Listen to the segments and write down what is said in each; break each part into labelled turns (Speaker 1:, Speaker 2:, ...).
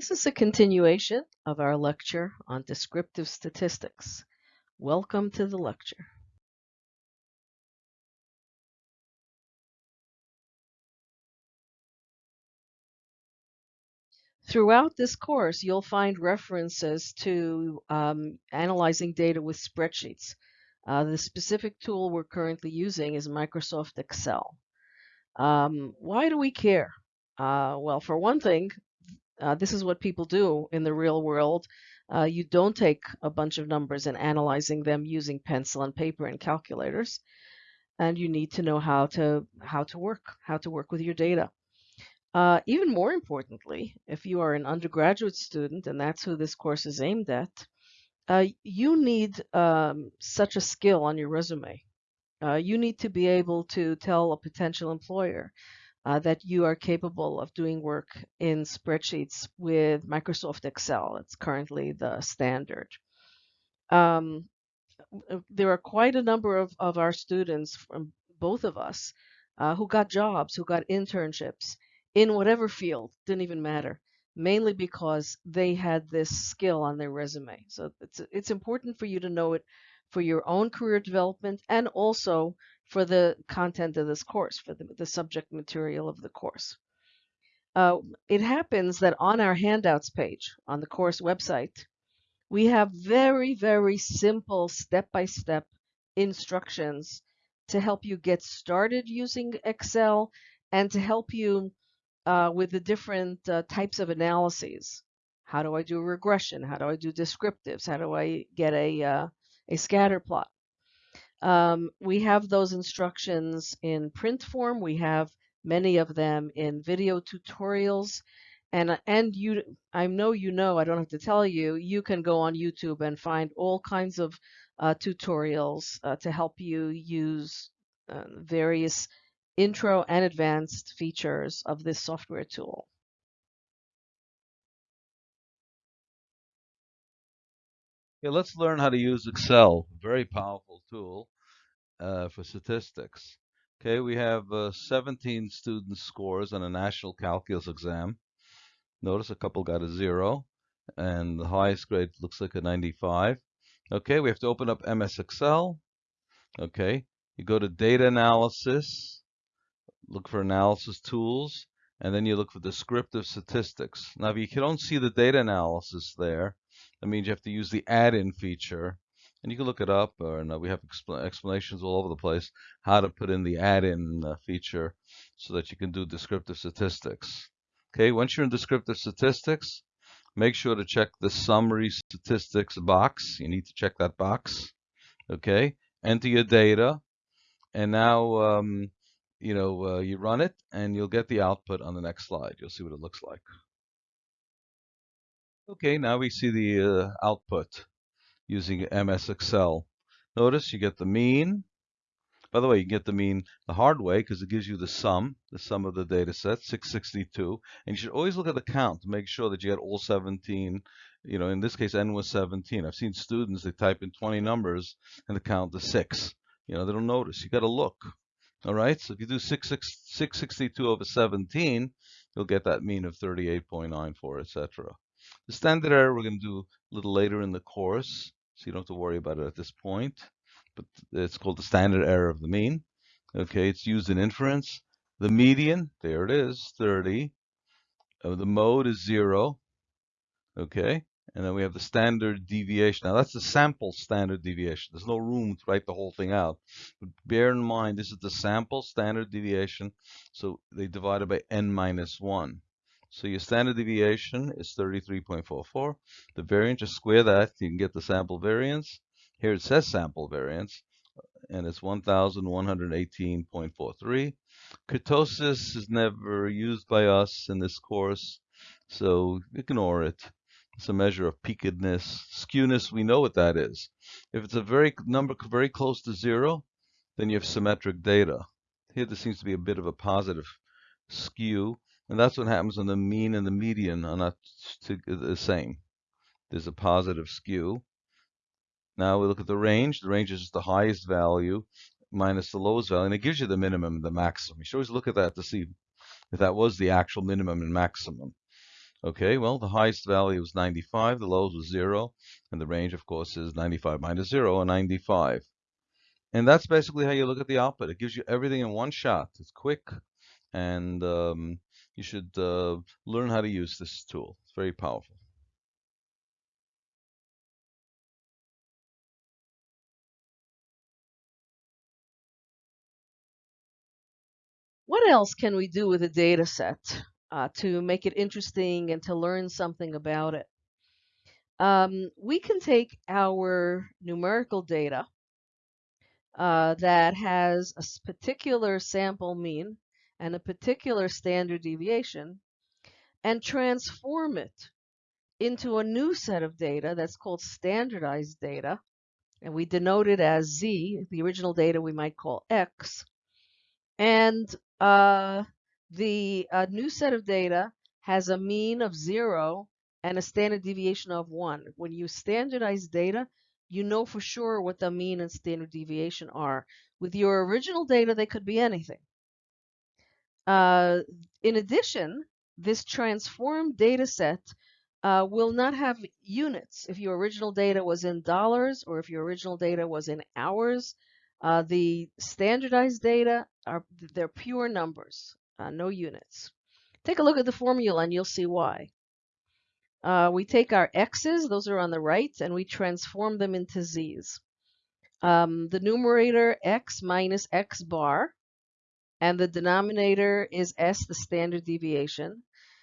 Speaker 1: This is a continuation of our lecture on descriptive statistics. Welcome to the lecture. Throughout this course, you'll find references to um, analyzing data with spreadsheets. Uh, the specific tool we're currently using is Microsoft Excel. Um, why do we care? Uh, well, for one thing, uh, this is what people do in the real world. Uh, you don't take a bunch of numbers and analyzing them using pencil and paper and calculators. And you need to know how to how to work, how to work with your data. Uh, even more importantly, if you are an undergraduate student, and that's who this course is aimed at, uh, you need um, such a skill on your resume. Uh, you need to be able to tell a potential employer uh, that you are capable of doing work in spreadsheets with Microsoft Excel. It's currently the standard. Um, uh, there are quite a number of, of our students from both of us uh, who got jobs, who got internships in whatever field, didn't even matter, mainly because they had this skill on their resume. So it's, it's important for you to know it for your own career development and also for the content of this course, for the, the subject material of the course. Uh, it happens that on our handouts page on the course website, we have very, very simple step-by-step -step instructions to help you get started using Excel and to help you uh, with the different uh, types of analyses. How do I do regression? How do I do descriptives? How do I get a, uh, a scatter plot? Um, we have those instructions in print form. We have many of them in video tutorials. And, and you, I know you know, I don't have to tell you, you can go on YouTube and find all kinds of uh, tutorials uh, to help you use uh, various intro and advanced features of this software tool.
Speaker 2: Yeah, let's learn how to use Excel. A very powerful tool uh, for statistics. Okay, we have uh, 17 student scores on a national calculus exam. Notice a couple got a zero, and the highest grade looks like a 95. Okay, we have to open up MS Excel. Okay, you go to data analysis, look for analysis tools, and then you look for descriptive statistics. Now, if you don't see the data analysis there, that means you have to use the add-in feature. And you can look it up, or no, we have expl explanations all over the place how to put in the add-in uh, feature so that you can do descriptive statistics. Okay, once you're in descriptive statistics, make sure to check the summary statistics box. You need to check that box. Okay, enter your data, and now um, you know uh, you run it, and you'll get the output on the next slide. You'll see what it looks like. Okay, now we see the uh, output using MS Excel. Notice you get the mean. By the way, you get the mean the hard way because it gives you the sum, the sum of the data set, 662. And you should always look at the count to make sure that you get all 17. You know, in this case, n was 17. I've seen students, they type in 20 numbers and the count is 6. You know, they don't notice. You got to look. All right, so if you do 6, 6, 662 over 17, you'll get that mean of 38.94, etc. The standard error we're going to do a little later in the course, so you don't have to worry about it at this point. But it's called the standard error of the mean. Okay, it's used in inference. The median, there it is, 30. Uh, the mode is 0. Okay, and then we have the standard deviation. Now that's the sample standard deviation. There's no room to write the whole thing out. But bear in mind, this is the sample standard deviation. So they divide it by n minus 1. So your standard deviation is 33.44. The variance, just square that, you can get the sample variance. Here it says sample variance, and it's 1,118.43. Kurtosis is never used by us in this course, so ignore it. It's a measure of peakedness. Skewness, we know what that is. If it's a very number very close to zero, then you have symmetric data. Here there seems to be a bit of a positive skew. And that's what happens when the mean and the median are not the same. There's a positive skew. Now we look at the range. The range is the highest value minus the lowest value, and it gives you the minimum and the maximum. You should always look at that to see if that was the actual minimum and maximum. Okay, well, the highest value was 95, the lowest was 0, and the range, of course, is 95 minus 0, or 95. And that's basically how you look at the output. It gives you everything in one shot. It's quick, and um, you should uh, learn how to use this tool. It's very powerful.
Speaker 1: What else can we do with a data set uh, to make it interesting and to learn something about it? Um, we can take our numerical data uh, that has a particular sample mean and a particular standard deviation and transform it into a new set of data that's called standardized data. And we denote it as Z, the original data we might call X. And uh, the uh, new set of data has a mean of zero and a standard deviation of one. When you standardize data, you know for sure what the mean and standard deviation are. With your original data, they could be anything. Uh, in addition, this transformed data set uh, will not have units. If your original data was in dollars or if your original data was in hours, uh, the standardized data are they're pure numbers, uh, no units. Take a look at the formula and you'll see why. Uh, we take our x's, those are on the right, and we transform them into z's. Um, the numerator x minus x bar, and the denominator is s, the standard deviation.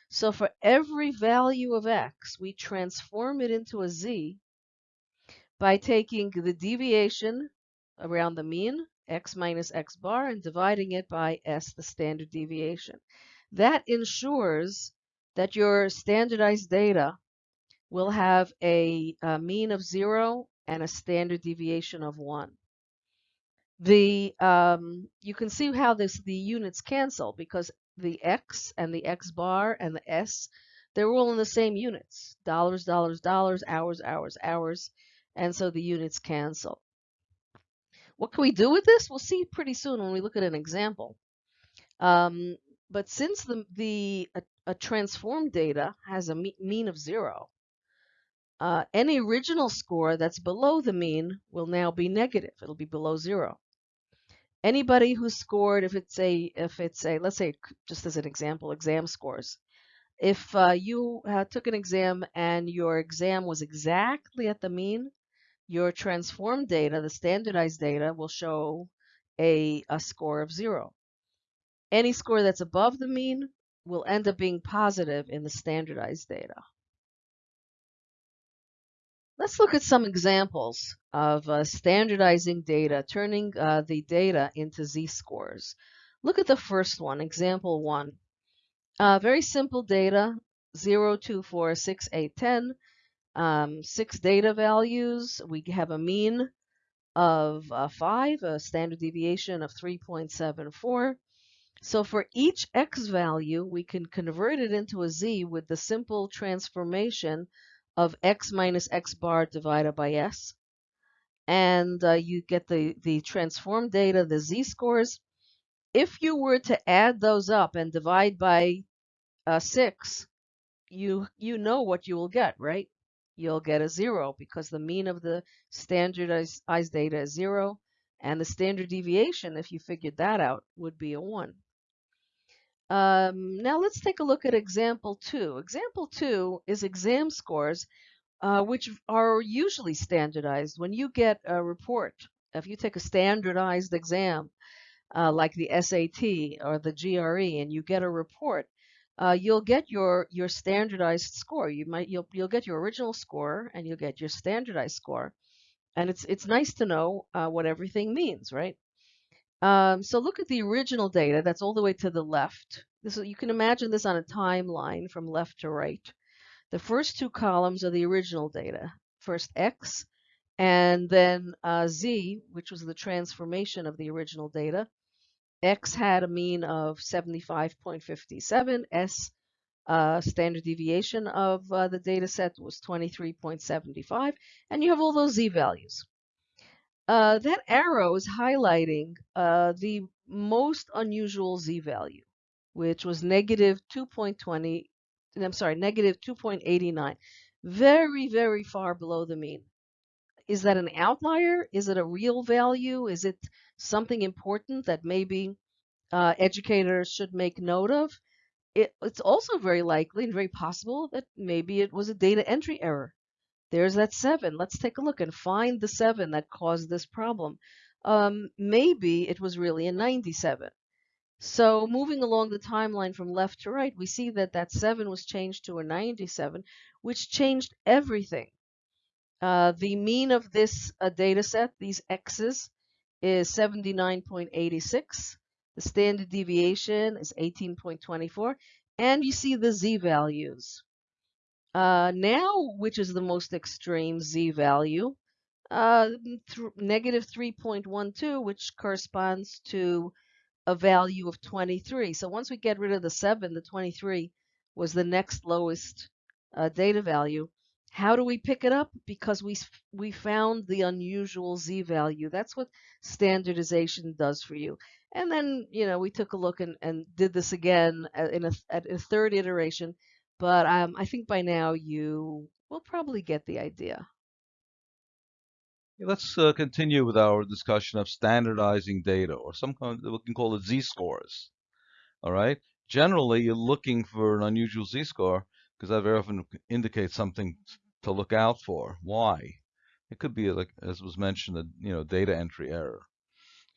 Speaker 1: So for every value of x, we transform it into a z by taking the deviation around the mean, x minus x bar, and dividing it by s, the standard deviation. That ensures that your standardized data will have a, a mean of zero and a standard deviation of one. The um, you can see how this the units cancel because the x and the x bar and the s they're all in the same units dollars dollars dollars hours hours hours and so the units cancel what can we do with this? We'll see pretty soon when we look at an example. Um, but since the, the a, a transformed data has a mean of zero, uh, any original score that's below the mean will now be negative. It'll be below zero. Anybody who scored, if it's a, if it's a, let's say, just as an example, exam scores. If uh, you uh, took an exam and your exam was exactly at the mean, your transformed data, the standardized data, will show a, a score of zero. Any score that's above the mean will end up being positive in the standardized data. Let's look at some examples of uh, standardizing data, turning uh, the data into z-scores. Look at the first one, example one. Uh, very simple data, 0, 2, 4, 6, 8, 10 um, six data values. We have a mean of uh, 5, a standard deviation of 3.74. So for each x value, we can convert it into a z with the simple transformation of x minus x bar divided by s. And uh, you get the, the transformed data, the z-scores. If you were to add those up and divide by uh, 6, you, you know what you will get, right? you'll get a zero because the mean of the standardized data is zero and the standard deviation, if you figured that out, would be a one. Um, now let's take a look at example two. Example two is exam scores, uh, which are usually standardized. When you get a report, if you take a standardized exam, uh, like the SAT or the GRE, and you get a report, uh, you'll get your your standardized score. You might you'll you'll get your original score and you'll get your standardized score, and it's it's nice to know uh, what everything means, right? Um, so look at the original data. That's all the way to the left. This you can imagine this on a timeline from left to right. The first two columns are the original data. First X, and then uh, Z, which was the transformation of the original data. X had a mean of 75.57. S uh, standard deviation of uh, the data set was 23.75. And you have all those Z values. Uh, that arrow is highlighting uh, the most unusual Z value, which was negative 2.20 I'm sorry, negative 2.89. Very, very far below the mean. Is that an outlier? Is it a real value? Is it something important that maybe uh, educators should make note of? It, it's also very likely and very possible that maybe it was a data entry error. There's that seven. Let's take a look and find the seven that caused this problem. Um, maybe it was really a 97. So moving along the timeline from left to right, we see that that 7 was changed to a 97, which changed everything. Uh, the mean of this uh, data set, these x's, is 79.86. The standard deviation is 18.24. And you see the z values. Uh, now, which is the most extreme z value? Uh, negative 3.12, which corresponds to a value of 23. So once we get rid of the 7, the 23 was the next lowest uh, data value. How do we pick it up? Because we we found the unusual z value. That's what standardization does for you. And then, you know, we took a look and, and did this again in a, at a third iteration. But um, I think by now you will probably get the idea.
Speaker 2: Let's uh, continue with our discussion of standardizing data, or some kind of, we can call it z-scores. All right. Generally, you're looking for an unusual z-score because that very often indicates something to look out for. Why? It could be like, as was mentioned, a you know data entry error.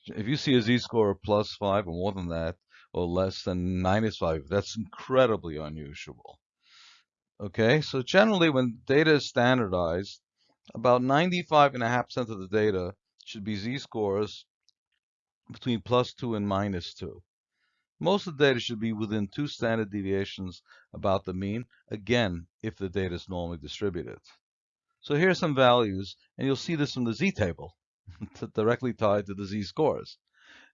Speaker 2: If you see a z-score of plus five or more than that, or less than minus five, that's incredibly unusual. Okay, so generally when data is standardized, about 95.5% of the data should be z-scores between plus 2 and minus 2. Most of the data should be within two standard deviations about the mean, again, if the data is normally distributed. So here are some values, and you'll see this from the z-table, directly tied to the z-scores.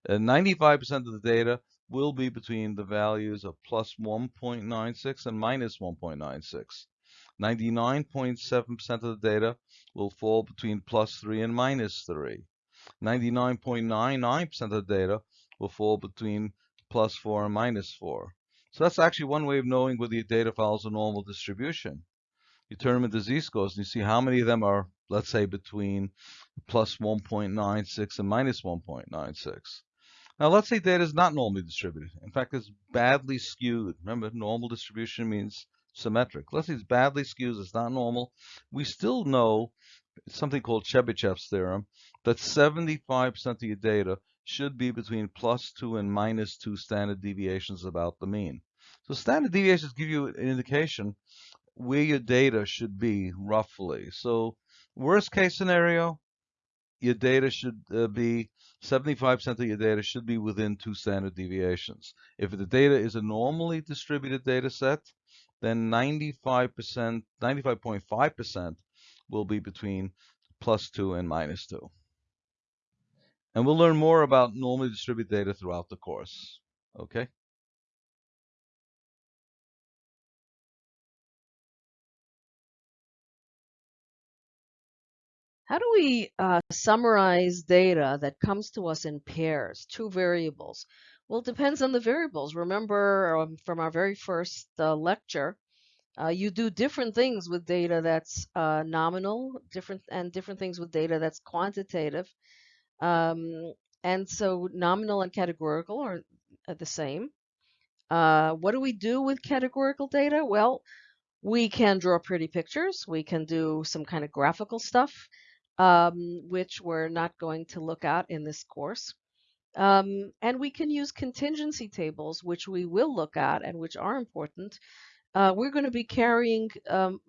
Speaker 2: Uh, 95% of the data will be between the values of plus 1.96 and minus 1.96. 99.7% of the data will fall between plus 3 and minus 3. 99.99% of the data will fall between plus 4 and minus 4. So that's actually one way of knowing whether your data follows a normal distribution. You turn them into z-scores and you see how many of them are, let's say, between plus 1.96 and minus 1.96. Now let's say data is not normally distributed. In fact, it's badly skewed. Remember, normal distribution means symmetric. Let's say it's badly skewed, it's not normal. We still know something called Chebyshev's theorem that 75% of your data should be between plus 2 and minus 2 standard deviations about the mean. So standard deviations give you an indication where your data should be roughly. So worst case scenario, your data should uh, be 75% of your data should be within two standard deviations. If the data is a normally distributed data set, then 95%, 95.5% will be between plus 2 and minus 2. And we'll learn more about normally distributed data throughout the course. Okay?
Speaker 1: How do we uh, summarize data that comes to us in pairs, two variables? Well, it depends on the variables. Remember um, from our very first uh, lecture, uh, you do different things with data that's uh, nominal, different and different things with data that's quantitative. Um, and so nominal and categorical are, are the same. Uh, what do we do with categorical data? Well, we can draw pretty pictures. We can do some kind of graphical stuff, um, which we're not going to look at in this course. Um, and we can use contingency tables, which we will look at and which are important. Uh, we're going to be carrying um,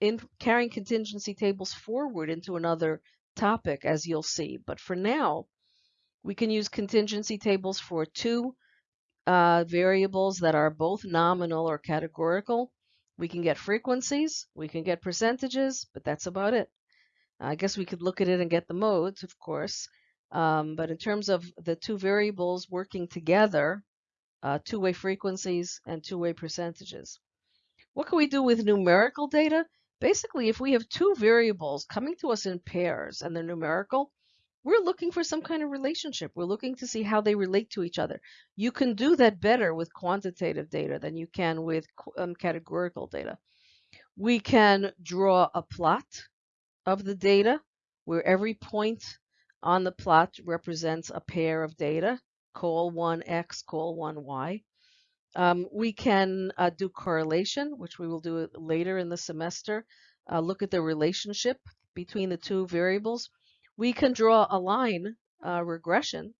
Speaker 1: in carrying contingency tables forward into another topic, as you'll see. But for now, we can use contingency tables for two uh, variables that are both nominal or categorical. We can get frequencies, we can get percentages, but that's about it. I guess we could look at it and get the modes, of course. Um, but in terms of the two variables working together, uh, two-way frequencies and two-way percentages. What can we do with numerical data? Basically, if we have two variables coming to us in pairs and they're numerical, we're looking for some kind of relationship. We're looking to see how they relate to each other. You can do that better with quantitative data than you can with um, categorical data. We can draw a plot of the data where every point on the plot represents a pair of data, call one X, call one Y. Um, we can uh, do correlation, which we will do later in the semester, uh, look at the relationship between the two variables. We can draw a line uh, regression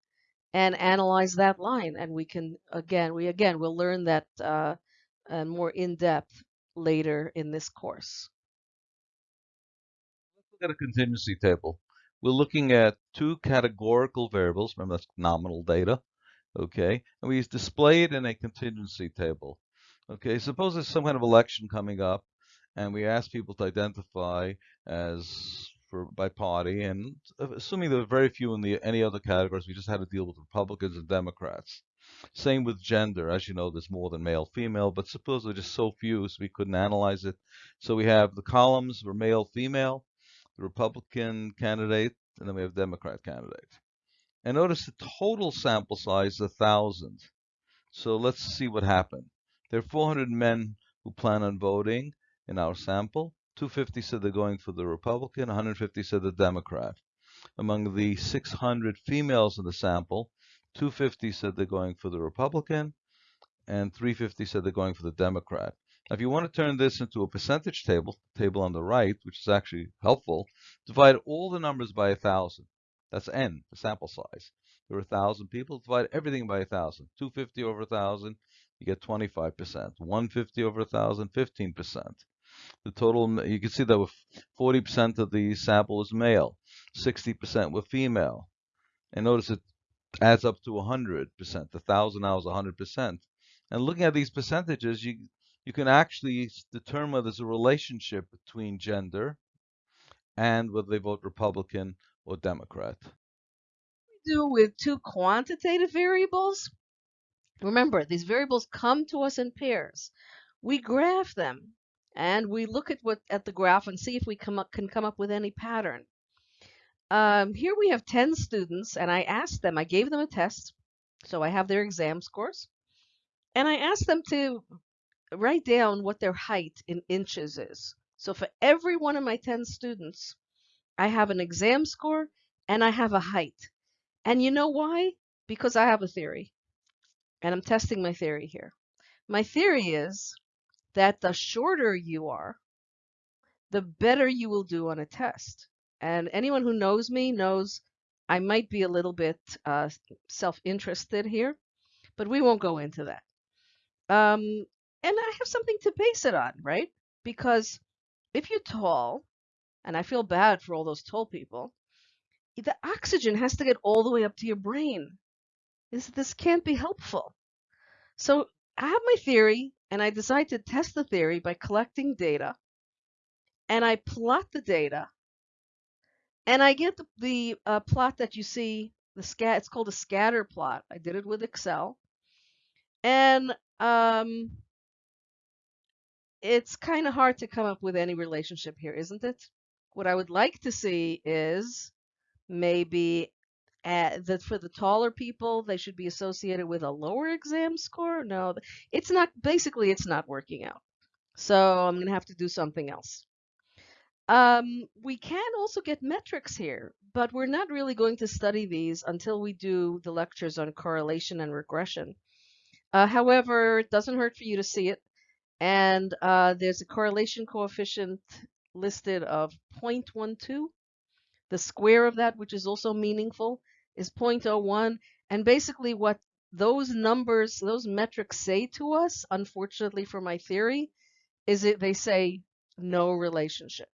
Speaker 1: and analyze that line. And we can, again, we again, will learn that uh, more in depth later in this course.
Speaker 2: Look at a contingency table. We're looking at two categorical variables. Remember, that's nominal data. Okay, and we display it in a contingency table. Okay, suppose there's some kind of election coming up, and we ask people to identify as for by party, and assuming there are very few in the any other categories, we just had to deal with Republicans and Democrats. Same with gender. As you know, there's more than male, female, but suppose there there's just so few, so we couldn't analyze it. So we have the columns were male, female, the Republican candidate, and then we have Democrat candidate. And notice the total sample size is 1,000. So let's see what happened. There are 400 men who plan on voting in our sample. 250 said they're going for the Republican, 150 said the Democrat. Among the 600 females in the sample, 250 said they're going for the Republican, and 350 said they're going for the Democrat. If you want to turn this into a percentage table, table on the right, which is actually helpful, divide all the numbers by 1,000. That's n, the sample size. There are 1,000 people, divide everything by 1,000. 250 over 1,000, you get 25%. 150 over 1,000, 15%. The total, you can see that with 40% of the sample is male, 60% were female. And notice it adds up to 100%. The 1,000 now is 100%. And looking at these percentages, you, you can actually determine whether there's a relationship between gender and whether they vote Republican or Democrat.
Speaker 1: We do with two quantitative variables. Remember, these variables come to us in pairs. We graph them and we look at what at the graph and see if we come up, can come up with any pattern. Um, here we have 10 students, and I asked them, I gave them a test, so I have their exam scores, and I asked them to write down what their height in inches is. So for every one of my 10 students, I have an exam score and I have a height. And you know why? Because I have a theory, and I'm testing my theory here. My theory is that the shorter you are, the better you will do on a test. And anyone who knows me knows I might be a little bit uh, self-interested here, but we won't go into that. Um, and I have something to base it on, right? Because if you're tall, and I feel bad for all those tall people, the oxygen has to get all the way up to your brain. This, this can't be helpful. So I have my theory, and I decide to test the theory by collecting data, and I plot the data and I get the, the uh, plot that you see, the scat. It's called a scatter plot. I did it with Excel. And um, it's kind of hard to come up with any relationship here, isn't it? What I would like to see is maybe that for the taller people, they should be associated with a lower exam score. No, it's not, basically, it's not working out. So I'm going to have to do something else. Um, we can also get metrics here, but we're not really going to study these until we do the lectures on correlation and regression. Uh, however, it doesn't hurt for you to see it. And uh, there's a correlation coefficient listed of 0.12. The square of that, which is also meaningful, is 0.01. And basically what those numbers, those metrics say to us, unfortunately for my theory, is that they say no relationship.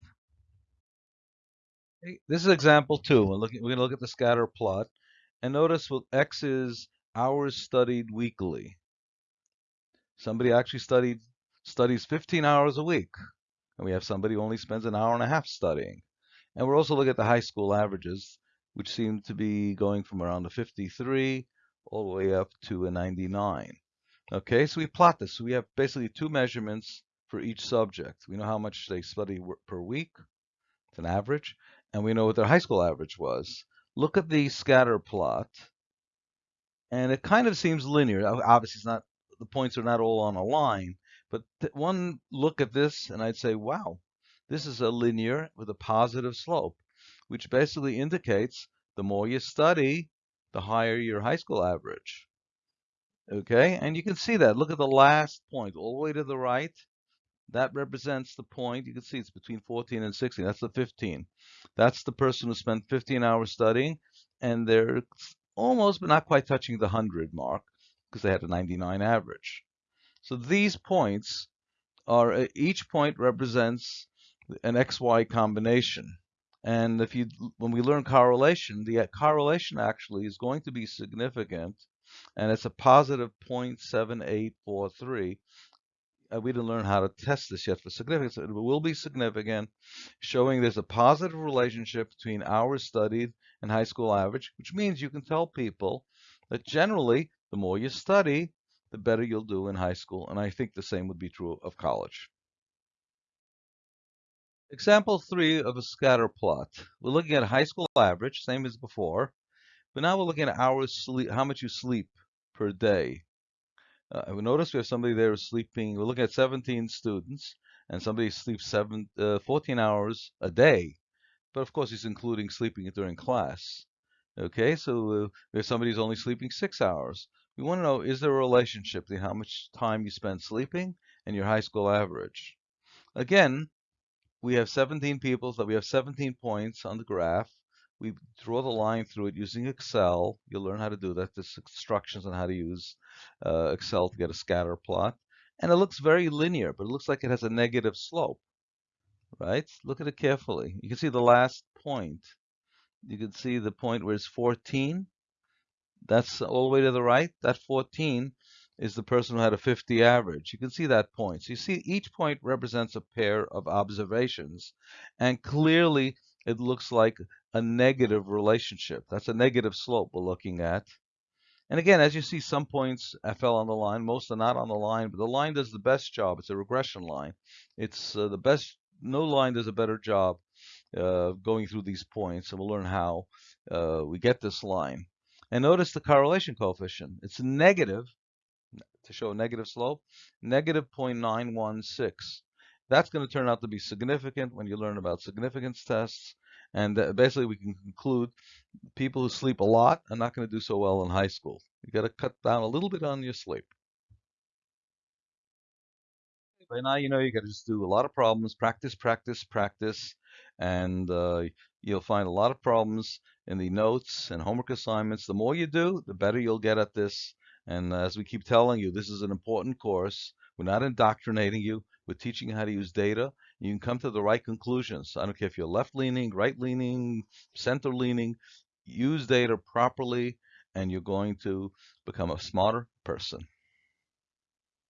Speaker 2: This is example two. We're looking. We're going to look at the scatter plot, and notice what x is hours studied weekly. Somebody actually studied studies 15 hours a week, and we have somebody who only spends an hour and a half studying. And we're also looking at the high school averages, which seem to be going from around a 53 all the way up to a 99. Okay, so we plot this. So we have basically two measurements for each subject. We know how much they study per week, it's an average, and we know what their high school average was. look at the scatter plot, and it kind of seems linear. Obviously, it's not the points are not all on a line, but one look at this, and I'd say, wow, this is a linear with a positive slope, which basically indicates the more you study, the higher your high school average. Okay, and you can see that. Look at the last point, all the way to the right. That represents the point. You can see it's between 14 and 16. That's the 15. That's the person who spent 15 hours studying, and they're almost but not quite touching the 100 mark because they had a 99 average. So these points are uh, each point represents an XY combination. And if you when we learn correlation, the uh, correlation actually is going to be significant and it's a positive 0.7843 uh, we didn't learn how to test this yet for significance. But it will be significant, showing there's a positive relationship between hours studied and high school average, which means you can tell people that generally, the more you study, the better you'll do in high school. And I think the same would be true of college. Example three of a scatter plot. We're looking at high school average, same as before, but now we're looking at hours sleep, how much you sleep per day. Uh, we notice we have somebody there sleeping, we're looking at 17 students, and somebody sleeps seven, uh, 14 hours a day. But of course, he's including sleeping during class. Okay, so uh, if somebody's only sleeping six hours, we want to know, is there a relationship between how much time you spend sleeping and your high school average? Again, we have 17 people, so we have 17 points on the graph. We draw the line through it using Excel. You'll learn how to do that. There's instructions on how to use uh, Excel to get a scatter plot. And it looks very linear, but it looks like it has a negative slope, right? Look at it carefully. You can see the last point. You can see the point where it's 14. That's all the way to the right. That 14 is the person who had a 50 average. You can see that point. So you see each point represents a pair of observations. And clearly it looks like a negative relationship. That's a negative slope we're looking at. And again, as you see, some points fell on the line. Most are not on the line, but the line does the best job. It's a regression line. It's uh, the best. No line does a better job uh, going through these points, and we'll learn how uh, we get this line. And notice the correlation coefficient. It's negative to show a negative slope, negative 0.916. That's going to turn out to be significant when you learn about significance tests. And uh, basically, we can conclude people who sleep a lot are not going to do so well in high school. You've got to cut down a little bit on your sleep. By now, you know you got to just do a lot of problems, practice, practice, practice, and uh, you'll find a lot of problems in the notes and homework assignments. The more you do, the better you'll get at this. And as we keep telling you, this is an important course. We're not indoctrinating you. We're teaching you how to use data. You can come to the right conclusions. I don't care if you're left leaning, right leaning, center leaning. Use data properly, and you're going to become a smarter person.